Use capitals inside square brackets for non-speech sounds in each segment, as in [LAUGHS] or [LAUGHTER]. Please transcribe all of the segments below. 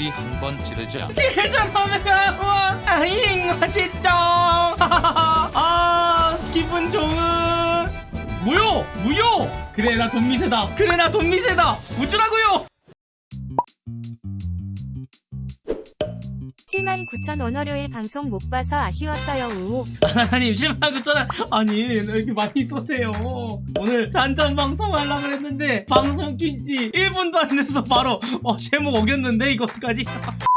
소리 한번 지르자. 칠천오백원 아잉 맛있죠 아 기분 좋은. 무효 무효 그래 나 돈 미세다. 그래 나 돈 미세다. 어쩌라고요 79,000원 월요일 방송 못 봐서 아쉬웠어요. 우. 하나님 7만 9천원 아니 왜 이렇게 많이 쏘세요 오늘 잔잔 방송 하려고 그랬는데 방송 낀지 1분도 안 돼서 바로 어, 제목 어겼는데 이거 어떡하지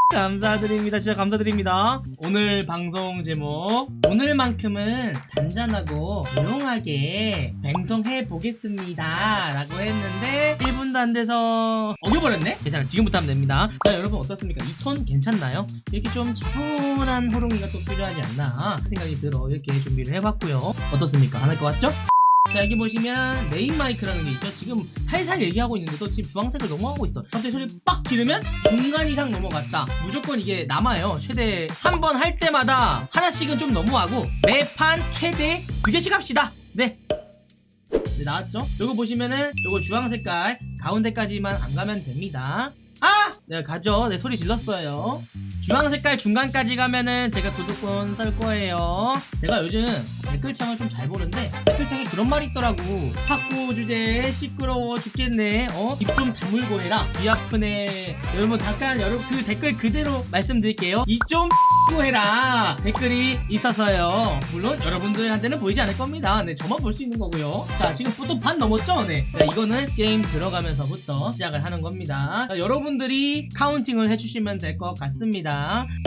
감사드립니다. 진짜 감사드립니다. 오늘 방송 제목 오늘만큼은 잔잔하고 조용하게 방송해 보겠습니다. 라고 했는데 1분도 안 돼서 어겨버렸네? 괜찮아. 지금부터 하면 됩니다. 자 여러분 어떻습니까? 이 톤 괜찮나요? 이렇게 좀 차분한 호롱이가 또 필요하지 않나 생각이 들어 이렇게 준비를 해봤고요. 어떻습니까? 안 할 것 같죠? 자 여기 보시면 메인 마이크라는 게 있죠. 지금 살살 얘기하고 있는데도 지금 주황색을 넘어가고 있어. 갑자기 소리 빡 지르면 중간 이상 넘어갔다. 무조건 이게 남아요. 최대 한 번 할 때마다 하나씩은 좀 넘어가고 매판 최대 두 개씩 합시다. 네. 네, 나왔죠? 요거 보시면은 요거 주황 색깔 가운데까지만 안 가면 됩니다. 아! 네 가죠. 네 소리 질렀어요 주황 색깔 중간까지 가면은 제가 구독권 썰 거예요. 제가 요즘 댓글창을 좀 잘 보는데 댓글창에 그런 말이 있더라고. 탁구 주제 시끄러워 죽겠네. 어? 입 좀 다물고 해라. 귀 아프네. 여러분 잠깐 여러분 그 댓글 그대로 말씀드릴게요. 입좀 [LAUGHS] 해라. 댓글이 있어서요. 물론 여러분들한테는 보이지 않을 겁니다. 네 저만 볼 수 있는 거고요. 자 지금 또 반 넘었죠? 네. 자, 이거는 게임 들어가면서부터 시작을 하는 겁니다. 자, 여러분들이 counting을 해주시면 될 것 같습니다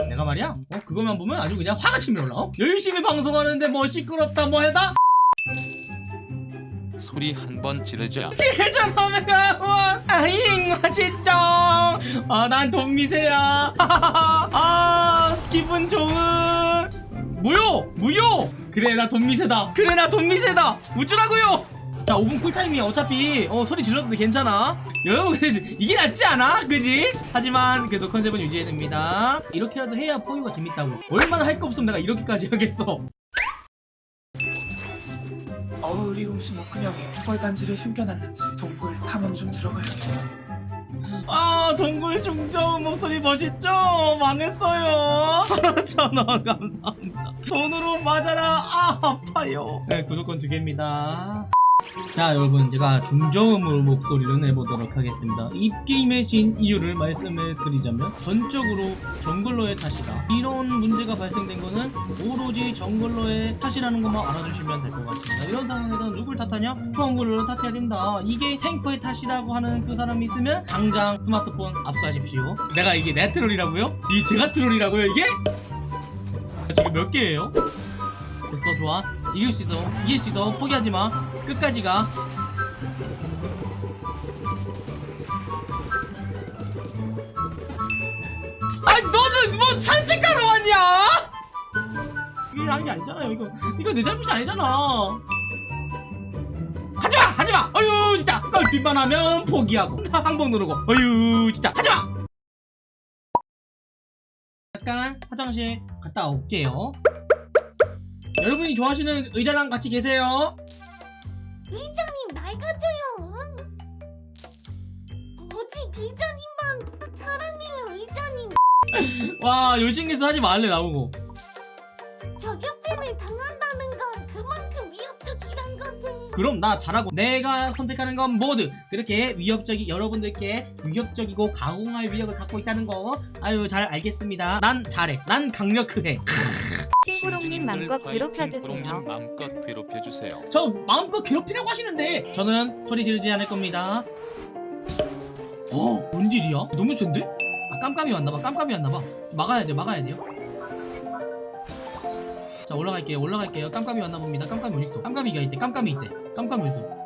내가 말이야 어 그것만 보면 아주 그냥 화가 치밀 올라 어? 열심히 방송하는데 뭐 시끄럽다 뭐 해다 소리 한 번 지르자. 7,500원 아잉 맛있죠 아난 돈 미세야. 아 기분 좋은. 무효 무효 그래 나 돈 미세다. 그래 나 돈 미세다. 어쩌라고요 자 5분 쿨타임이야 어차피. 어 소리 질러도 괜찮아. 여러분 이게 낫지 않아? 그지? 하지만 그래도 컨셉은 유지해야 됩니다. 이렇게라도 해야 포유가 재밌다고. 얼마나 할 거 없으면 내가 이렇게까지 [LAUGHS] 하겠어. 어울이 옷이 뭐 그냥 뻘단지를 숨겨놨는지 동굴 탐험 좀 들어가야겠어. 아 동굴 중저음 목소리 멋있죠? 망했어요. [LAUGHS] 천원 감사합니다. 돈으로 맞아라. 아 아파요. 네 구독권 두 개입니다 자 여러분 제가 중저음으로 목소리를 내보도록 하겠습니다. 이 게임의 진 이유를 말씀을 드리자면 전적으로 정글러의 탓이다. 이런 문제가 발생된 거는 오로지 정글러의 탓이라는 것만 알아주시면 될 것 같습니다. 이런 상황에서 누굴 탓하냐? 정글러를 탓해야 된다. 이게 탱커의 탓이라고 하는 그 사람이 있으면 당장 스마트폰 압수하십시오. 내가 이게 내 트롤이라고요? 이 제가 트롤이라고요 이게? 지금 몇 개예요? 됐어 좋아. 이길 수 있어. 이길 수 있어. 포기하지 마 끝까지 가. 아니 너는 뭐 산책하러 왔냐? 이게 한게 아니잖아요 이거. 이거 내 잘못이 아니잖아. 하지마! 하지마! 어휴 진짜. 껄빛만 하면 포기하고. 항복 누르고. 어휴 진짜. 하지마! 잠깐 화장실 갔다 올게요. 여러분이 좋아하시는 의자랑 같이 계세요 의장님 낡아져요. 오직 의장님만 사랑해요, 의장님. [LAUGHS] 와 열심히서 하지 말래 나보고 저격전을 당한다는 건 그만큼 위협적이란 거지. 그럼 나 잘하고 내가 선택하는 건 모두 그렇게 위협적이 여러분들께 위협적이고 가공할 위협을 갖고 있다는 거 아유 잘 알겠습니다 난 잘해 난 강력해 킹구롱님 맘껏 괴롭혀주세요. 님 마음껏 괴롭혀주세요. 저 마음껏 괴롭히려고 하시는데 저는 소리 지르지 않을 겁니다 어? 뭔 일이야? 너무 센데? 아 깜깜이 왔나봐 깜깜이 왔나봐 막아야 돼 막아야 돼요 자 올라갈게요 올라갈게요 깜깜이 왔나 봅니다 깜깜이 어딨어 깜깜이가 있대 깜깜이 있대 깜깜이 어딨어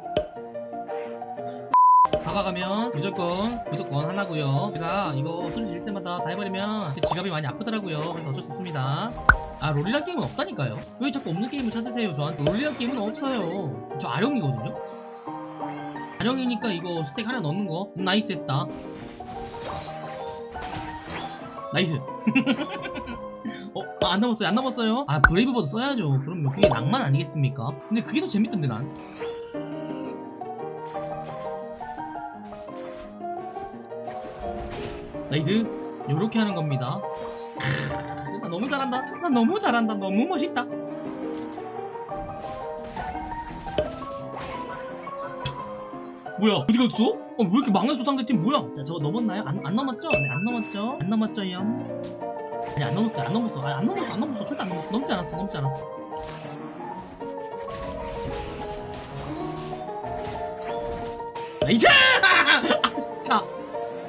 다가가면 무조건 무조건 하나고요 제가 이거 소리 지를 때마다 다 해버리면 제 지갑이 많이 아프더라고요 그래서 어쩔 수 없습니다 아 롤이란 게임은 없다니까요. 왜 자꾸 없는 게임을 찾으세요 저한테? 롤이란 게임은 없어요. 저 아령이거든요? 아령이니까 이거 stack 하나 넣는 거. nice 했다. Nice. [LAUGHS] 어? 아, 안 남았어요 안 남았어요? 아 브레이브버드 써야죠. 그럼 그게 낭만 아니겠습니까? 근데 그게 더 재밌던데 난. Nice. 요렇게 하는 겁니다. 나 너무 잘한다. 나 너무 잘한다. 너무 멋있다. 뭐야 어디 갔어? 어, 왜 이렇게 망했어 상대팀? 뭐야? 자 저거 넘었나요? 안, 안 넘었죠? 네 안 넘었죠? 안 넘었죠 염 아니 안 넘었어요. 안 넘었어. 아니, 안 넘었어. 안 넘었어. 절대 안 넘었어. 넘지 않았어. 넘지 않았어. Nice! [LAUGHS] 아싸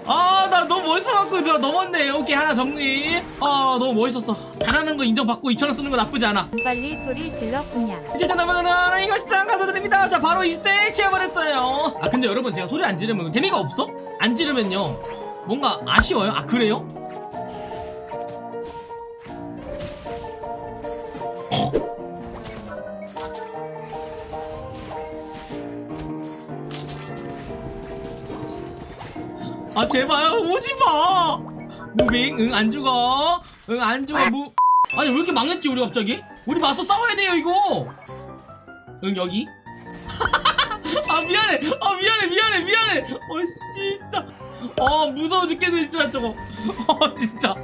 아, 나 너무 멋있어갖고 저 넘었네. 오케이, 하나 정리. 아, 너무 멋있었어. 잘하는 거 인정받고 2,000원 쓰는 거 나쁘지 않아. 빨리 소리 질러 그냥 7,500원 이거 시장 가서 드립니다. 자, 바로 이 스테이크 치워버렸어요. 아, 근데 여러분, 제가 소리 안 지르면 재미가 없어? 안 지르면요. 뭔가 아쉬워요. 아, 그래요? 아 제발 오지 마. 무빙 응 안 죽어. 응 안 죽어 무. 아니 왜 이렇게 망했지 우리 갑자기? 우리 맞서 싸워야 돼요 이거. 응 여기. [LAUGHS] 아 미안해. 아 미안해 미안해 미안해. 어씨 진짜. 아 무서워 죽겠네 진짜 저거. [LAUGHS] 어 진짜.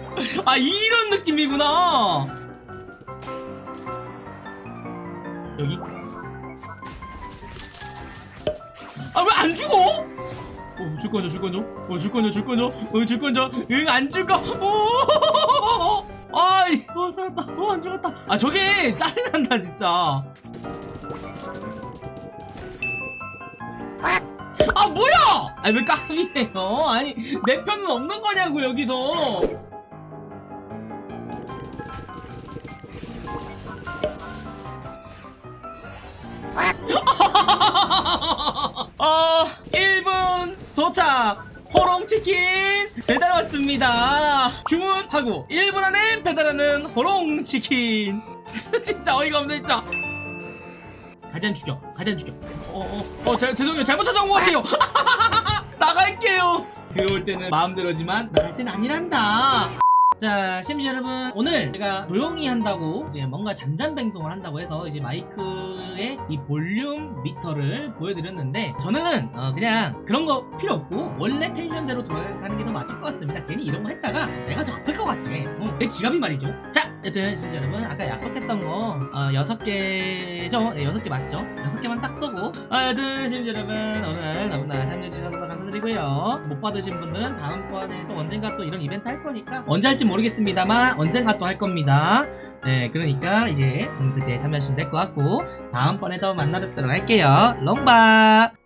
아 이런 느낌이구나. 여기. 아 왜 안 죽어? 어, 줄 거죠, 줄 거죠? 어, 줄 거죠, 줄 거죠? 어, 줄 거죠? 응, 안 줄 거. 오! 아이, 어, 살았다. 어, 안 죽었다. 아, 저게 짜증난다, 진짜. 아, 뭐야! 아니, 왜 까비해요? 아니, 내 편은 없는 거냐고, 여기서. [LAUGHS] 어, 1분 도착. 호롱치킨 배달 왔습니다. 주문하고 1분 안에 배달하는 호롱치킨. [LAUGHS] 진짜 어이가 없네, 진짜. 가장 죽여, 가장 죽여. 어, 어, 어, 자, 죄송해요. 잘못 찾아온 것 같아요. [LAUGHS] 나갈게요. 들어올 때는 마음대로지만 나갈 땐 아니란다. 자, 시청자 여러분, 오늘 제가 조용히 한다고 이제 뭔가 잔잔 방송을 한다고 해서 이제 마이크의 이 볼륨 미터를 보여드렸는데 저는 어, 그냥 그런 거 필요 없고 원래 텐션대로 돌아가는 게 더 맞을 것 같습니다. 괜히 이런 거 했다가 내가 더 아플 것 같아. 어, 내 지갑이 말이죠. 자, 여튼 시청자 여러분, 아까 약속했던 거 어, 6개죠? 네, 6개 맞죠? 6개만 딱 쏘고 아, 여튼 시청자 여러분, 오늘 너무나 참여해주셔서 감사드리고요. 못 받으신 분들은 다음번에 또 언젠가 또 이런 이벤트 할 거니까 언제 할지 모르겠습니다만 언젠가 또 할 겁니다. 네, 그러니까 이제 음, 그때 참여하시면 될 것 같고 다음번에 더 만나 뵙도록 할게요. 롱바!